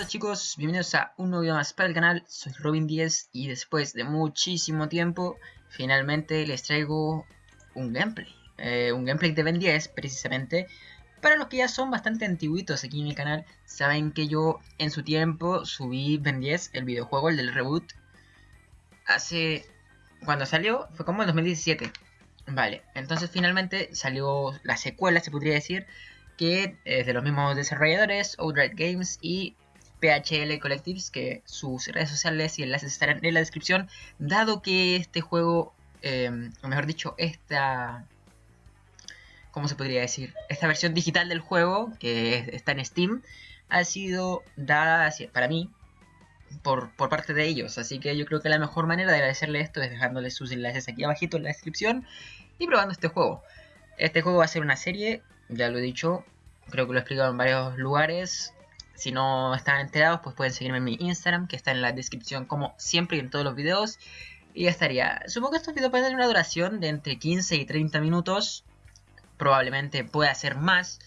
Hola chicos, bienvenidos a un nuevo video más para el canal, soy Robin 10 y después de muchísimo tiempo finalmente les traigo un gameplay, eh, un gameplay de Ben 10 precisamente. Para los que ya son bastante antiguitos aquí en el canal, saben que yo en su tiempo subí Ben 10, el videojuego, el del reboot, hace... cuando salió, fue como en 2017. Vale, entonces finalmente salió la secuela, se podría decir, que es de los mismos desarrolladores, Outright Games y PHL Collectives, que sus redes sociales y enlaces estarán en la descripción, dado que este juego, em, o mejor dicho, esta... ¿Cómo se podría decir? Esta versión digital del juego, que está en Steam, ha sido dada para mí por, por, parte de ellos. Así que yo creo que la mejor manera de agradecerle esto es dejándoles sus enlaces aquí abajito en la descripción y probando este juego. Este juego va a ser una serie, ya lo he dicho, creo que lo he explicado en varios lugares. Si no están enterados, pues pueden seguirme en mi Instagram, que está en la descripción como siempre y en todos los videos. Y ya estaría. Supongo que estos videos pueden tener una duración de entre 15 y 30 minutos. Probablemente pueda ser más.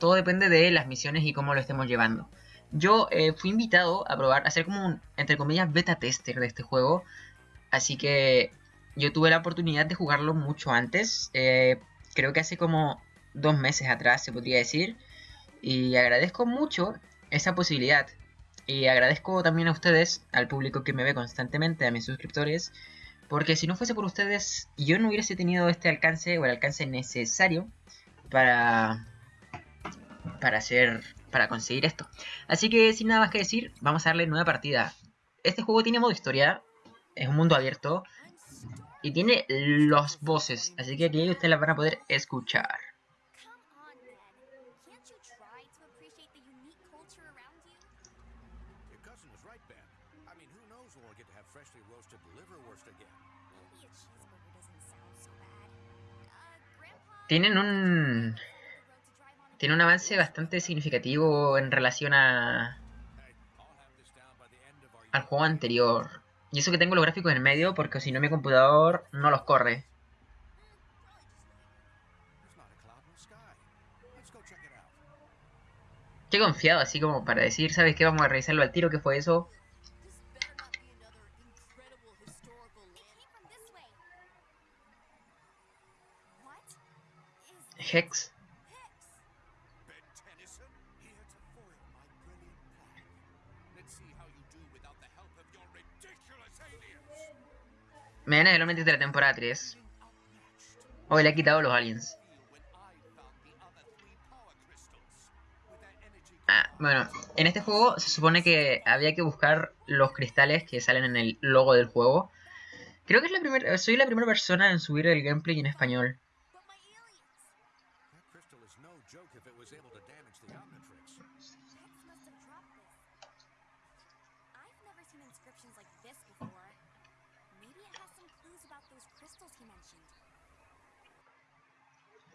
Todo depende de las misiones y cómo lo estemos llevando. Yo eh, fui invitado a probar, a hacer como un, entre comillas, beta tester de este juego. Así que yo tuve la oportunidad de jugarlo mucho antes. Eh, creo que hace como dos meses atrás, se podría decir. Y agradezco mucho esa posibilidad. Y agradezco también a ustedes, al público que me ve constantemente, a mis suscriptores, porque si no fuese por ustedes, yo no hubiese tenido este alcance o el alcance necesario para para hacer para conseguir esto. Así que sin nada más que decir, vamos a darle nueva partida. Este juego tiene modo historia, es un mundo abierto y tiene los voces, así que aquí ustedes las van a poder escuchar. Tienen un tiene un avance bastante significativo en relación a al juego anterior. Y eso que tengo los gráficos en medio porque si no mi computador no los corre. Qué confiado, así como para decir, ¿sabes qué? Vamos a revisarlo al tiro, ¿qué fue eso? Hex. Me el de la temporada 3. Hoy le ha quitado los aliens. Ah, bueno, en este juego se supone que había que buscar los cristales que salen en el logo del juego. Creo que es la primera, soy la primera persona en subir el gameplay en español.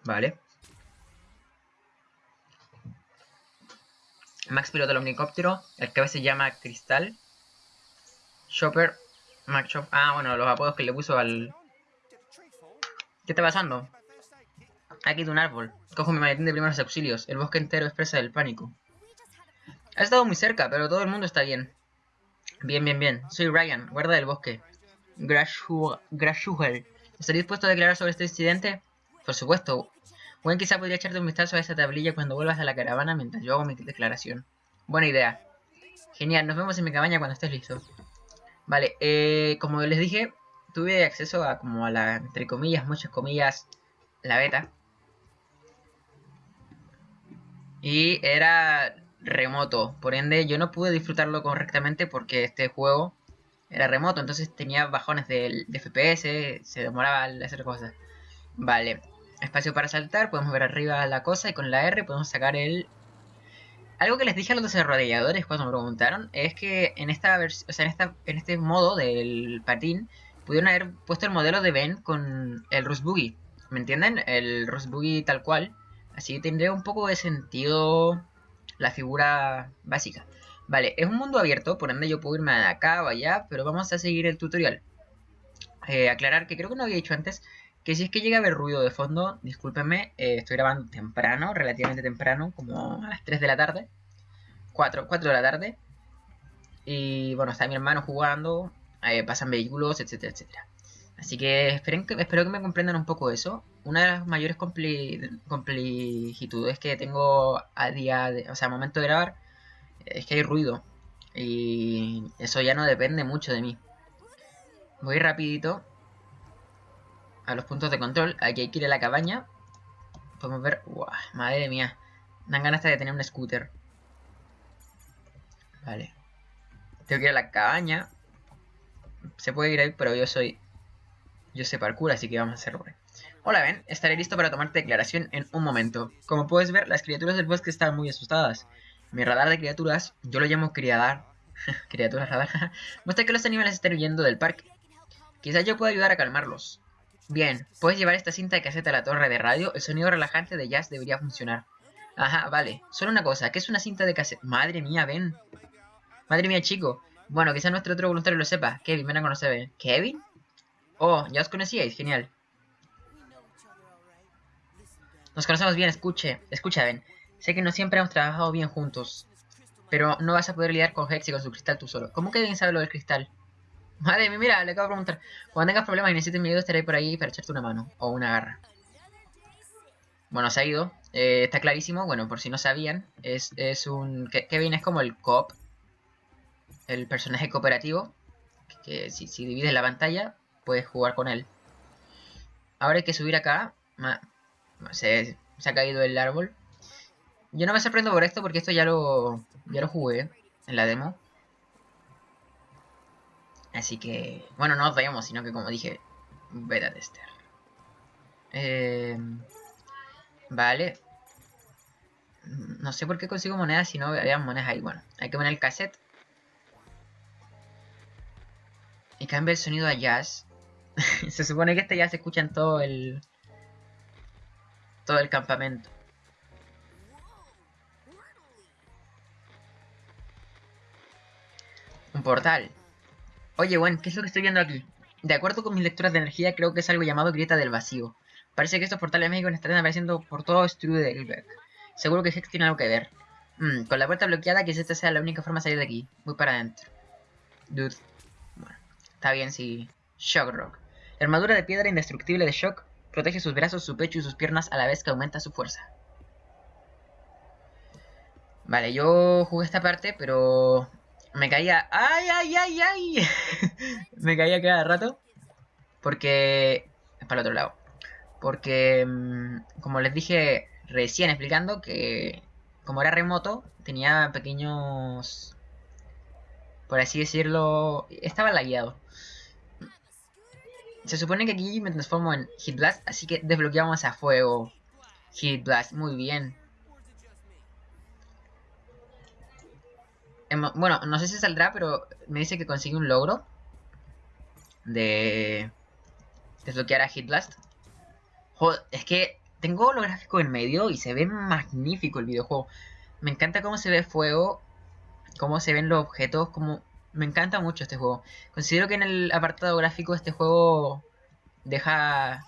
Vale. Max pilota el omnicóptero, el que a veces se llama Cristal. Chopper, Max Chop. Ah, bueno, los apodos que le puso al... ¿Qué está pasando? Aquí de un árbol. Cojo mi maletín de primeros auxilios. El bosque entero expresa el pánico. Ha estado muy cerca, pero todo el mundo está bien. Bien, bien, bien. Soy Ryan, guarda del bosque. Grashugel. ¿Estás dispuesto a declarar sobre este incidente? Por supuesto. Gwen quizá podría echarte un vistazo a esa tablilla cuando vuelvas a la caravana mientras yo hago mi declaración. Buena idea. Genial, nos vemos en mi cabaña cuando estés listo. Vale, eh, como les dije, tuve acceso a como a la, entre comillas, muchas comillas, la beta. Y era remoto, por ende yo no pude disfrutarlo correctamente porque este juego era remoto, entonces tenía bajones de, FPS, se demoraba al hacer cosas. Vale, espacio para saltar, podemos ver arriba la cosa y con la R podemos sacar el... Algo que les dije a los desarrolladores cuando me preguntaron es que en esta versión, o sea, en, esta, en este modo del patín pudieron haber puesto el modelo de Ben con el Rust Boogie. ¿Me entienden? El Rust Boogie tal cual. Así tendría un poco de sentido la figura básica. Vale, es un mundo abierto, por ende yo puedo irme de acá o allá, pero vamos a seguir el tutorial. Eh, aclarar que creo que no había dicho antes que si es que llega a haber ruido de fondo, discúlpenme, eh, estoy grabando temprano, relativamente temprano, como a las 3 de la tarde. 4, 4 de la tarde. Y bueno, está mi hermano jugando, eh, pasan vehículos, etcétera, etcétera. Así que, esperen que espero que me comprendan un poco eso. Una de las mayores complejitudes que tengo a día de, o sea, a momento de grabar, es que hay ruido. Y eso ya no depende mucho de mí. Voy rapidito a los puntos de control. Aquí hay que ir a la cabaña. Podemos ver... ¡Wow! Madre mía. Dan ganas de tener un scooter. Vale. Tengo que ir a la cabaña. Se puede ir ahí, pero yo soy yo sé parkour, así que vamos a hacerlo. Hola, Ben. Estaré listo para tomarte declaración en un momento. Como puedes ver, las criaturas del bosque están muy asustadas. Mi radar de criaturas, yo lo llamo criadar. criaturas radar. muestra que los animales están huyendo del parque. Quizás yo pueda ayudar a calmarlos. Bien, puedes llevar esta cinta de caseta a la torre de radio. El sonido relajante de jazz debería funcionar. Ajá, vale. Solo una cosa, ¿qué es una cinta de caseta? Madre mía, Ben. Madre mía, chico. Bueno, quizás nuestro otro voluntario lo sepa. Kevin, ven a conocer. ¿Kevin? Oh, ya os conocíais, genial. Nos conocemos bien, escuche, escucha, Ben. Sé que no siempre hemos trabajado bien juntos. Pero no vas a poder lidiar con Hex y con su cristal tú solo. ¿Cómo que bien sabe lo del cristal? Madre mía, mira, le acabo de preguntar. Cuando tengas problemas y necesites mi ayuda, estaré por ahí para echarte una mano. O una garra. Bueno, se ha ido. Eh, está clarísimo. Bueno, por si no sabían, es, es un... Kevin es como el cop. El personaje cooperativo. Que, si, si divides la pantalla, puedes jugar con él. Ahora hay que subir acá. Se, se ha caído el árbol. Yo no me sorprendo por esto porque esto ya lo, ya lo jugué en la demo. Así que, bueno, no os vayamos, sino que como dije, beta tester. Eh, vale. No sé por qué consigo monedas si no había monedas ahí. Bueno, hay que poner el cassette. Y cambia el sonido a jazz. se supone que este ya se escucha en todo el... Todo el campamento. Un portal. Oye, bueno, ¿qué es lo que estoy viendo aquí? De acuerdo con mis lecturas de energía, creo que es algo llamado grieta del vacío. Parece que estos portales mágicos están apareciendo por todo Strudelberg. Seguro que Hex tiene algo que ver. Mm, con la puerta bloqueada, quizás esta sea la única forma de salir de aquí. Voy para adentro. Dude. Bueno, está bien si... Shock Rock. La armadura de piedra indestructible de Shock protege sus brazos, su pecho y sus piernas a la vez que aumenta su fuerza. Vale, yo jugué esta parte, pero me caía... ¡Ay, ay, ay, ay! me caía cada rato. Porque... Es para el otro lado. Porque, mm, como les dije recién explicando, que como era remoto, tenía pequeños... Por así decirlo... Estaba lagueado. Se supone que aquí me transformo en Hit Blast, así que desbloqueamos a fuego. Hit Blast, muy bien. Bueno, no sé si saldrá, pero me dice que consigue un logro. De desbloquear a Hit Blast. Joder, es que tengo lo gráfico en medio y se ve magnífico el videojuego. Me encanta cómo se ve fuego, cómo se ven los objetos, como me encanta mucho este juego. Considero que en el apartado gráfico este juego deja...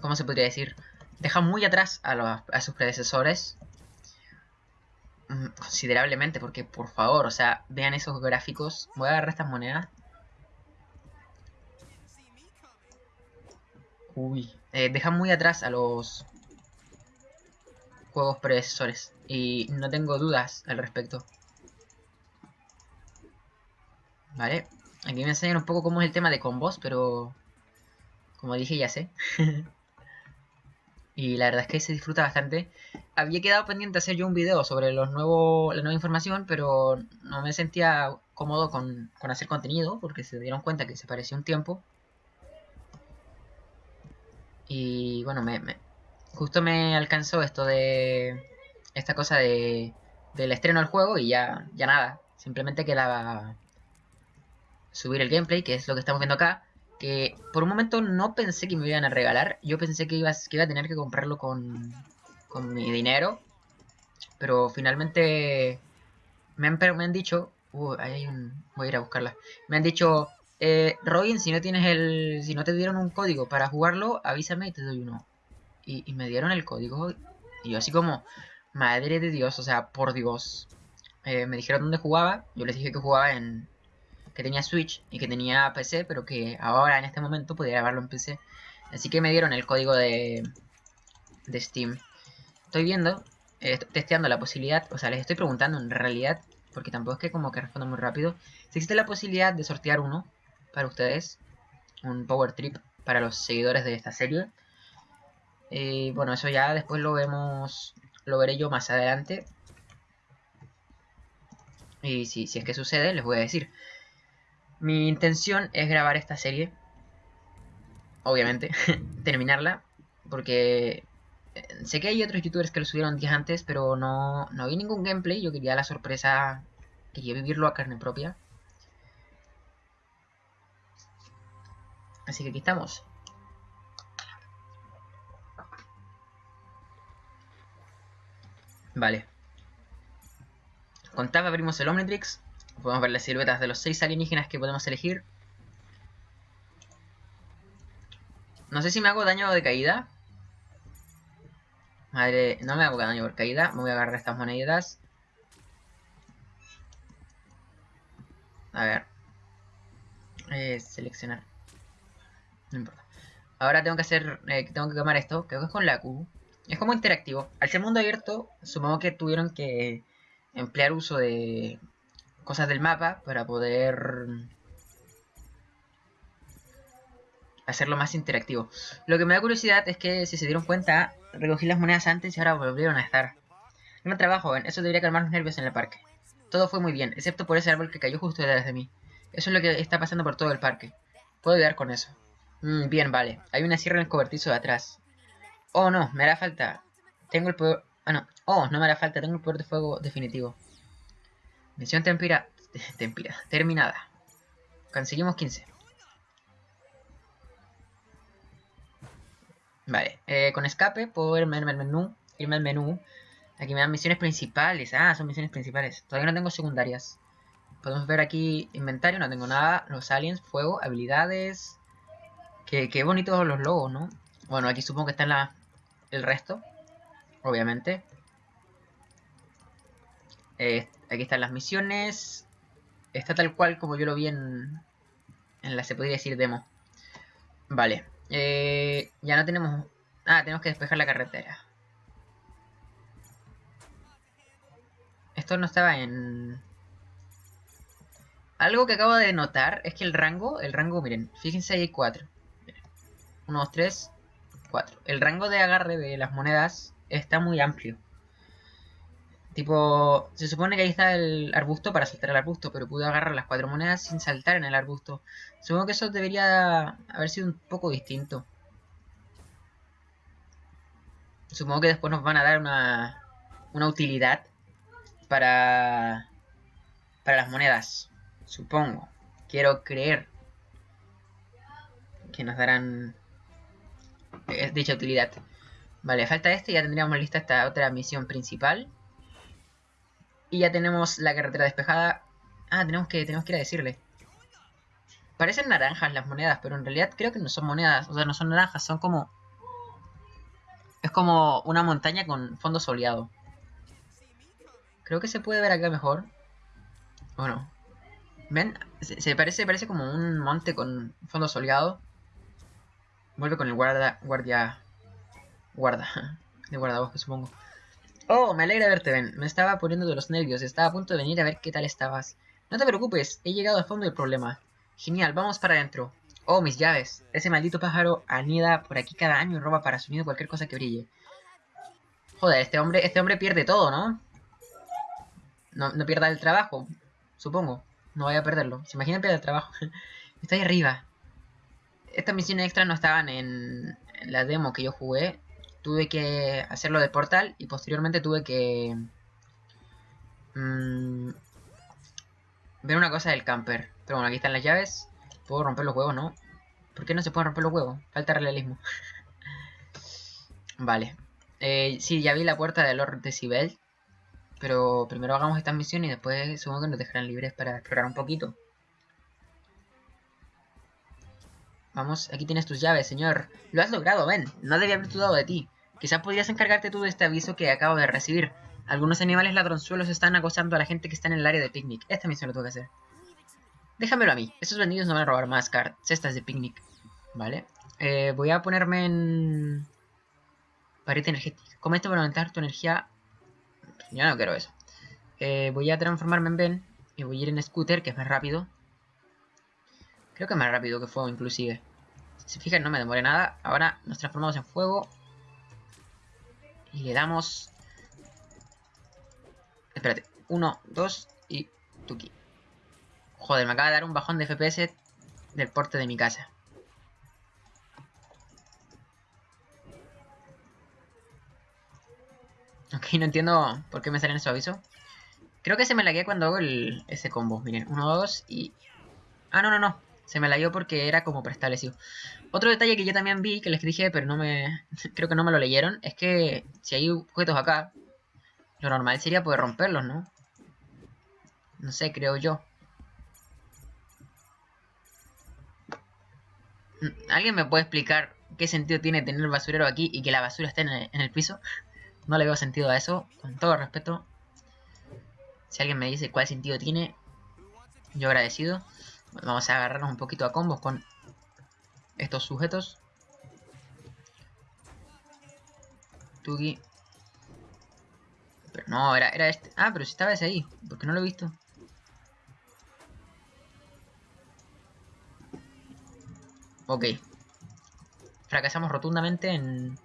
¿Cómo se podría decir? Deja muy atrás a sus predecesores. Mm, considerablemente, porque por favor, o sea, vean esos gráficos. Voy a agarrar estas monedas. Uy, eh, deja muy atrás a los juegos predecesores. Y no tengo dudas al respecto. Vale, aquí me enseñan un poco cómo es el tema de combos, pero como dije ya sé. y la verdad es que se disfruta bastante. Había quedado pendiente hacer yo un video sobre los nuevos, la nueva información, pero no me sentía cómodo con, hacer contenido, porque se dieron cuenta que se pareció un tiempo. Y bueno, me, justo me alcanzó esto de esta cosa de del estreno del juego y ya, ya nada. Simplemente quedaba subir el gameplay, que es lo que estamos viendo acá. Que por un momento no pensé que me iban a regalar. Yo pensé que iba, que iba a tener que comprarlo con, con mi dinero. Pero finalmente me han, me han dicho... Uh, ahí hay un... Voy a ir a buscarla. Me han dicho... Eh, Robin, si no tienes el... Si no te dieron un código para jugarlo, avísame y te doy uno. Y, me dieron el código. Y yo así como... Madre de Dios, o sea, por Dios. eh, me dijeron dónde jugaba. Yo les dije que jugaba en... que tenía Switch y que tenía PC, pero que ahora en este momento podía grabarlo en PC. Así que me dieron el código de, de Steam. Estoy viendo, eh, testeando la posibilidad, o sea, les estoy preguntando en realidad, porque tampoco es que como que respondo muy rápido, si existe la posibilidad de sortear uno para ustedes, un Power Trip para los seguidores de esta serie. Y bueno, eso ya después lo vemos, lo veré yo más adelante. Y si, si es que sucede, les voy a decir. Mi intención es grabar esta serie. Obviamente, terminarla. Porque eh, sé que hay otros youtubers que lo subieron días antes, pero no, no vi ningún gameplay. Yo quería la sorpresa, quería vivirlo a carne propia. Así que aquí estamos. Vale. Con Tab abrimos el Omnitrix. Podemos ver las siluetas de los 6 alienígenas que podemos elegir. No sé si me hago daño de caída. Madre, no me hago daño por caída. Me voy a agarrar estas monedas. A ver. Eh, seleccionar. No importa. Ahora tengo que hacer, eh, tengo que quemar esto. Creo que es con la Q. Es como interactivo. Al ser mundo abierto, supongo que tuvieron que emplear uso de cosas del mapa para poder hacerlo más interactivo. Lo que me da curiosidad es que si se dieron cuenta, recogí las monedas antes y ahora volvieron a estar. No trabajo, ¿ven? Eso debería calmar los nervios en el parque. Todo fue muy bien, excepto por ese árbol que cayó justo detrás de mí. Eso es lo que está pasando por todo el parque. Puedo ayudar con eso. Mm, bien, vale. Hay una sierra en el cobertizo de atrás. Oh, no, me hará falta. Tengo el poder... Ah, no. Oh, no me hará falta. Tengo el poder de fuego definitivo. Misión tempira... tempira. Terminada. Conseguimos 15. Vale. Eh, con escape puedo irme al menú. Irme al menú. Aquí me dan misiones principales. Ah, son misiones principales. Todavía no tengo secundarias. Podemos ver aquí inventario. No tengo nada. Los aliens, fuego, habilidades. Qué, qué bonitos los logos, ¿no? Bueno, aquí supongo que está la, el resto. Obviamente. Eh, aquí están las misiones. Está tal cual como yo lo vi en, en la, se podría decir, demo. Vale. Eh, ya no tenemos... Ah, tenemos que despejar la carretera. Esto no estaba en... Algo que acabo de notar es que el rango, el rango, miren, fíjense ahí hay cuatro. 1, 2, 3, 4. El rango de agarre de las monedas está muy amplio. Tipo, se supone que ahí está el arbusto para saltar el arbusto, pero pude agarrar las cuatro monedas sin saltar en el arbusto. Supongo que eso debería haber sido un poco distinto. Supongo que después nos van a dar una, una utilidad para, para las monedas. Supongo. Quiero creer que nos darán es dicha utilidad. Vale, falta este y ya tendríamos lista esta otra misión principal. Y ya tenemos la carretera despejada. Ah, tenemos que, tenemos que ir a decirle. Parecen naranjas las monedas, pero en realidad creo que no son monedas. O sea, no son naranjas, son como... Es como una montaña con fondo soleado. Creo que se puede ver acá mejor. Bueno. ¿Ven? Se, parece, parece como un monte con fondo soleado. Vuelve con el guarda, guardia, guarda, de guardabosque supongo. Oh, me alegra verte, Ben. Me estaba poniendo de los nervios. Estaba a punto de venir a ver qué tal estabas. No te preocupes, he llegado al fondo del problema. Genial, vamos para adentro. Oh, mis llaves. Ese maldito pájaro anida por aquí cada año y roba para su nido cualquier cosa que brille. Joder, este hombre, este hombre pierde todo, ¿no? No, pierda el trabajo, supongo. No vaya a perderlo. ¿Se imaginan perder el trabajo? Está ahí arriba estas misiones extras no estaban en, la demo que yo jugué. Tuve que hacerlo de portal y posteriormente tuve que mmm, ver una cosa del camper. Pero bueno, aquí están las llaves. Puedo romper los huevos, ¿no? ¿Por qué no se pueden romper los huevos? Falta realismo. vale. Eh, sí, ya vi la puerta de Lord Decibel. Pero primero hagamos esta misión y después supongo que nos dejarán libres para explorar un poquito. Vamos, aquí tienes tus llaves, señor. Lo has logrado, ven. No debía haber dudado de ti. Quizás podrías encargarte tú de este aviso que acabo de recibir. Algunos animales ladronzuelos están acosando a la gente que está en el área de picnic. Esta misión lo tengo que hacer. Déjamelo a mí. Esos bandidos no van a robar más cestas de picnic. Vale. Eh, voy a ponerme en... Pared energética. Comete para aumentar tu energía. Yo no quiero eso. Eh, voy a transformarme en Ben. Y voy a ir en scooter, que es más rápido. Creo que más rápido que fuego, inclusive. Si se fijan, no me demore nada. Ahora nos transformamos en fuego. Y le damos... Espérate. Uno, dos y... Tuki. Joder, me acaba de dar un bajón de FPS del porte de mi casa. Ok, no entiendo por qué me salen esos avisos. Creo que se me lagué cuando hago el, ese combo. Miren, uno, dos y... Ah, no, no, no. Se me lagueó porque era como preestablecido. Otro detalle que yo también vi, que les dije, pero no me... Creo que no me lo leyeron, es que si hay objetos acá, lo normal sería poder romperlos, ¿no? No sé, creo yo. ¿Alguien me puede explicar qué sentido tiene tener el basurero aquí y que la basura esté en el, piso? No le veo sentido a eso, con todo respeto. Si alguien me dice cuál sentido tiene, yo agradecido. Vamos a agarrarnos un poquito a combos con estos sujetos. Tugi. Pero no, era, era este. Ah, pero si estaba ese ahí. porque no lo he visto? Ok. Fracasamos rotundamente en...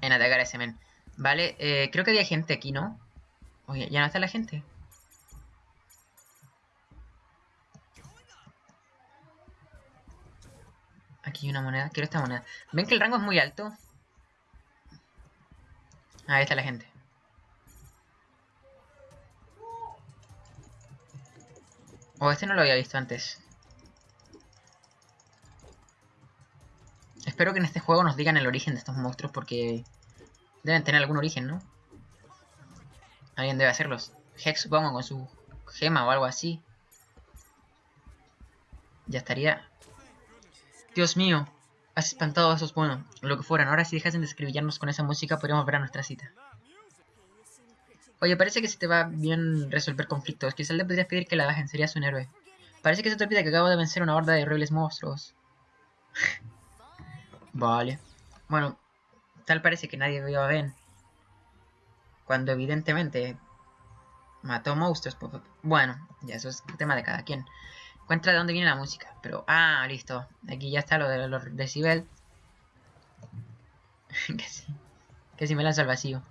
En atacar a ese men. Vale, eh, creo que había gente aquí, ¿no? Oye, ya no está la gente. Aquí hay una moneda. Quiero esta moneda. ¿Ven que el rango es muy alto? Ahí está la gente. O este no lo había visto antes. Espero que en este juego nos digan el origen de estos monstruos porque deben tener algún origen, ¿no? Alguien debe hacerlos. Hex supongo con su gema o algo así. Ya estaría. Dios mío, has espantado a esos, bueno, lo que fueran. Ahora si dejas de escribirnos con esa música podríamos ver a nuestra cita. Oye, parece que se te va bien resolver conflictos. Quizás le podrías pedir que la bajen, serías un héroe. Parece que se te olvida que acabo de vencer una horda de horribles monstruos. vale. Bueno, tal parece que nadie vio a Ben. Cuando evidentemente mató monstruos. Bueno, ya eso es tema de cada quien. Encuentra de dónde viene la música. Pero, ah, listo. Aquí ya está lo de los decibel. que sí. Que si me lanzo al vacío.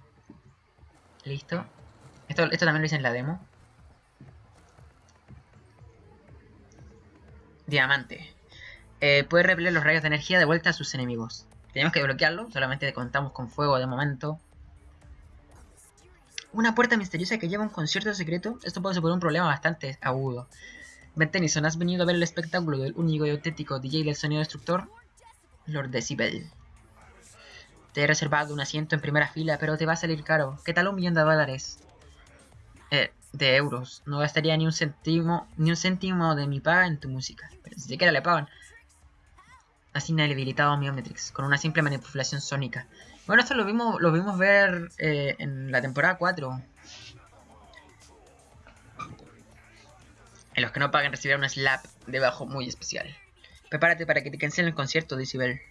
Listo. Esto, esto también lo hice en la demo. Diamante. Eh, puede repeler los rayos de energía de vuelta a sus enemigos. Tenemos que bloquearlo, solamente contamos con fuego de momento. Una puerta misteriosa que lleva un concierto secreto. Esto puede suponer un problema bastante agudo. Ben Tennyson, has venido a ver el espectáculo del único y auténtico DJ del sonido destructor, Lord Decibel. Te he reservado un asiento en primera fila, pero te va a salir caro. ¿Qué tal un millón de dólares? Eh, de euros. No gastaría ni un céntimo, ni un céntimo de mi paga en tu música. Pero ni siquiera le pagan. Así inhabilitado a Miometrix, con una simple manipulación sónica. Bueno, esto lo vimos, lo vimos ver eh, en la temporada 4. En los que no paguen recibir un slap debajo muy especial. Prepárate para que te cancelen el concierto, Isabel.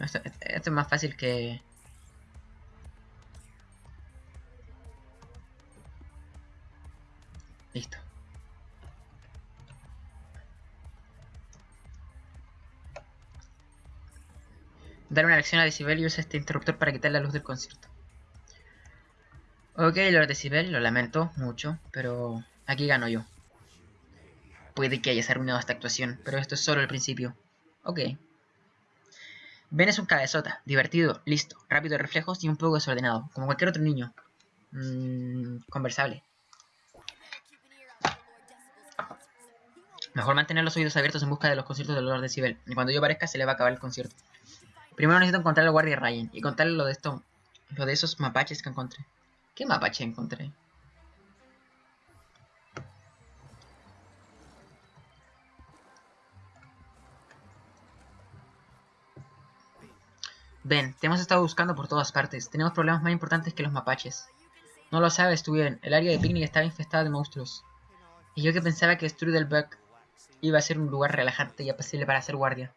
Esto, es más fácil que... Listo. Dar una lección a Decibel y usa este interruptor para quitar la luz del concierto. Ok, Lord Decibel, lo lamento mucho, pero aquí gano yo. Puede que hayas arruinado esta actuación, pero esto es solo el principio. Ok. Ben es un cabezota, divertido, listo, rápido de reflejos y un poco desordenado, como cualquier otro niño. Mm, conversable. Mejor mantener los oídos abiertos en busca de los conciertos del Lord Decibel. Y cuando yo aparezca se le va a acabar el concierto. Primero necesito encontrar al guardia Ryan y contarle lo de esto, lo de esos mapaches que encontré. ¿Qué mapache encontré? Ven, te hemos estado buscando por todas partes. Tenemos problemas más importantes que los mapaches. No lo sabes tú bien. El área de picnic estaba infestada de monstruos. Y yo que pensaba que Strudelberg iba a ser un lugar relajante y apacible para hacer guardia.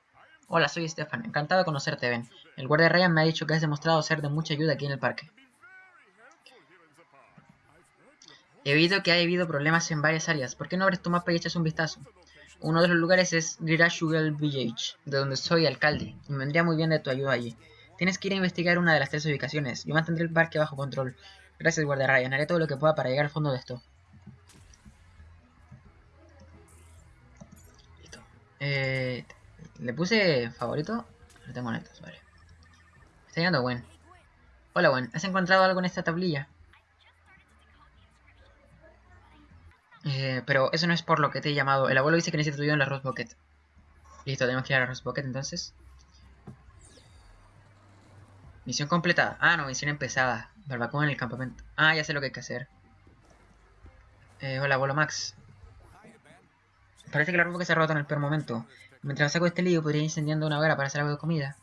Hola, soy Stefan. Encantado de conocerte, Ben. El guardia Ryan me ha dicho que has demostrado ser de mucha ayuda aquí en el parque. He oído que ha habido problemas en varias áreas. ¿Por qué no abres tu mapa y echas un vistazo? Uno de los lugares es Girashugal Village, de donde soy alcalde, y me vendría muy bien de tu ayuda allí. Tienes que ir a investigar una de las tres ubicaciones. Yo mantendré el parque bajo control. Gracias, guardia Ryan. Haré todo lo que pueda para llegar al fondo de esto. Listo. Eh, ¿Le puse favorito? Lo tengo netos, vale. Está llegando Gwen. Hola Gwen, ¿has encontrado algo en esta tablilla? Eh, pero eso no es por lo que te he llamado. El abuelo dice que necesito ayuda en la Rose Bucket. Listo, tenemos que ir a la Rose Bucket entonces. Misión completada. Ah, no, misión empezada. Barbacoa en el campamento. Ah, ya sé lo que hay que hacer. Eh, hola, abuelo Max. Parece que la ropa se ha roto en el peor momento. Mientras saco este lío, podría ir incendiando una hoguera para hacer algo de comida.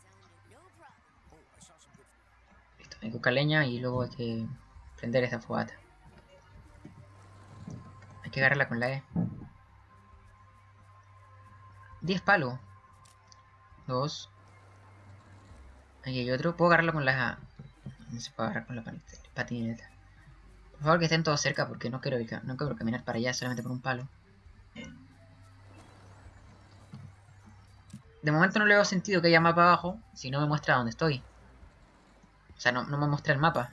Listo, hay que buscar leña y luego hay que prender esta fogata. Hay que agarrarla con la E. 10 palos. Dos. Aquí hay otro. Puedo agarrarlo con la... No se puede agarrar con la patineta. Por favor que estén todos cerca porque no quiero, no quiero caminar para allá solamente por un palo. De momento no le veo sentido que haya mapa abajo si no me muestra dónde estoy. O sea, no, no me muestra el mapa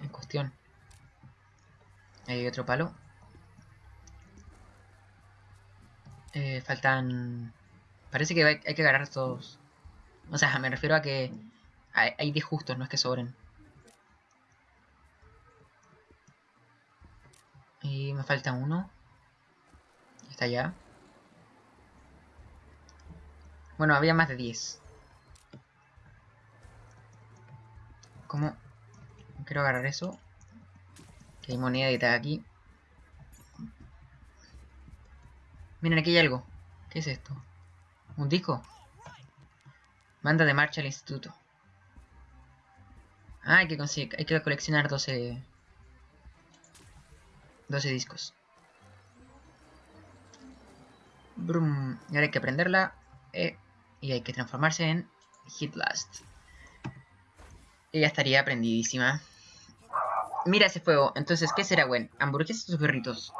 en cuestión. Ahí hay otro palo. Eh, faltan... Parece que hay, que agarrar todos. O sea, me refiero a que hay, hay 10 justos, no es que sobren. Y me falta uno. Está allá. Bueno, había más de 10. ¿Cómo? Quiero agarrar eso. Que hay moneda de aquí. Miren, aquí hay algo. ¿Qué es esto? ¿Un disco? Manda de marcha al instituto. Ah, hay que conseguir, hay que coleccionar 12... 12 discos. Brum. Y ahora hay que prenderla. Eh, y hay que transformarse en Hit Blast. Y ya estaría prendidísima. Mira ese fuego. Entonces, ¿qué será, Gwen? ¿Hamburguesas o perritos?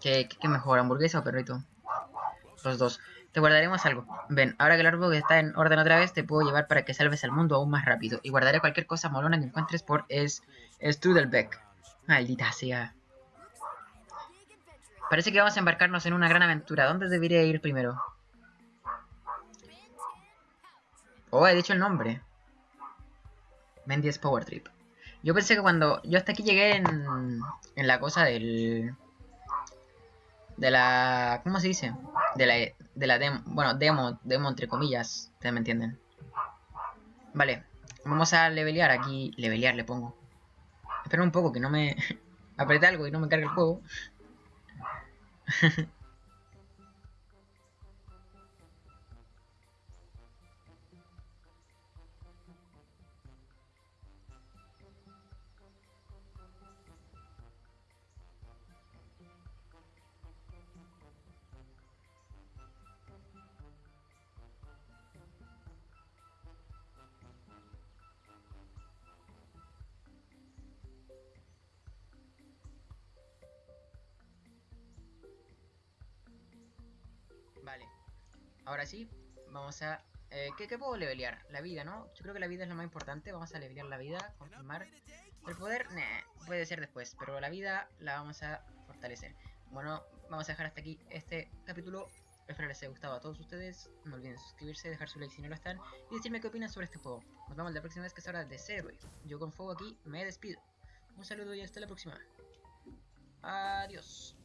¿Qué, qué mejor, hamburguesa o perrito? los dos. Te guardaremos algo. Ven, ahora que el árbol está en orden otra vez, te puedo llevar para que salves al mundo aún más rápido. Y guardaré cualquier cosa molona que encuentres por es Strudelbeck. Maldita sea. Parece que vamos a embarcarnos en una gran aventura. ¿Dónde debería ir primero? Oh, he dicho el nombre. Mendies Power Trip. Yo pensé que cuando... Yo hasta aquí llegué en, en la cosa del de la... ¿Cómo se dice? De la, de la demo, bueno, demo, demo entre comillas, ustedes me entienden. Vale, vamos a levelear aquí, levelear le pongo. Espera un poco que no me... apriete algo y no me cargue el juego. Ahora sí, vamos a... Eh, ¿qué, puedo levelear? La vida, ¿no? Yo creo que la vida es lo más importante. Vamos a levelear la vida, confirmar. El poder, nah, puede ser después. Pero la vida la vamos a fortalecer. Bueno, vamos a dejar hasta aquí este capítulo. Espero les haya gustado a todos ustedes. No olviden suscribirse, dejar su like si no lo están. Y decirme qué opinan sobre este juego. Nos vemos la próxima vez que es hora de Zero. Yo con fuego aquí me despido. Un saludo y hasta la próxima. Adiós.